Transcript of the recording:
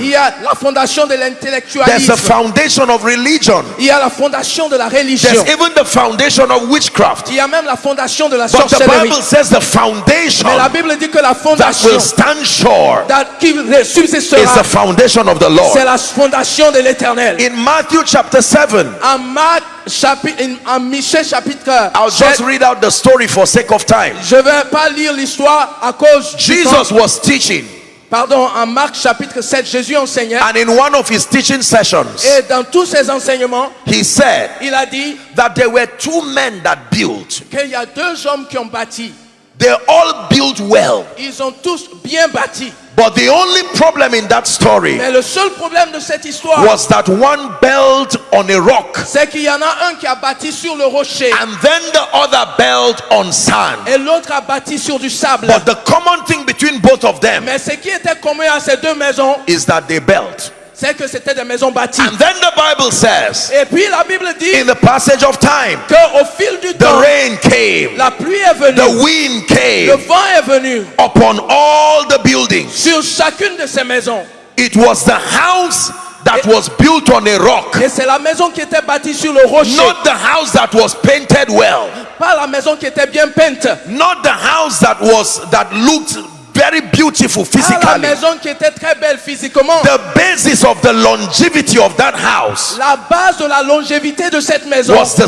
Il y a la fondation de There's a l'intellectualisme. foundation of religion. Il y a la fondation de la There's religion. even the foundation of witchcraft. Il y a même la fondation de la But the sorcellerie. Bible says the foundation Mais la Bible dit que la that fondation will stand sure da- qui is the subsistera, foundation of the c'est Lord. la fondation de l'éternel. In Matthew chapter 7, En Marc chapitre, en Michée chapitre I'll just 7, read out the story for sake of time. je vais pas lire l'histoire à cause. Jesus was teaching, Pardon, en Marc chapitre 7, Jésus enseignait. and in one of his teaching sessions, Et dans tous ses enseignements, he said il a dit that there were two men that built. qu'il y a deux hommes qui ont bâti. They all built well. Ils ont tous bien bâti. But the only problem in that story Mais le seul problème de cette histoire, was that one built on a rock c'est qu'il y en a un qui a bâti sur le rocher and then the other built on sand. et l'autre a bâti sur du sable. But the common thing between both of them Mais ce qui était commun à ces deux maisons, is that they built. C'est que c'était des maisons bâties. And then the Bible says, Et puis la Bible dit in the passage of time, qu'au fil du the temps, rain came, la pluie est venue, the wind le came vent est venu upon all the buildings. sur chacune de ces maisons. It was the house that was built on a rock, Et c'est la maison qui était bâtie sur le rocher, not the house that was painted well, pas la maison qui était bien peinte, not the house that was that looked very beautiful pas la physically. maison qui était très belle physiquement. The basis of the longevity of that house La base de la longévité de cette maison, was the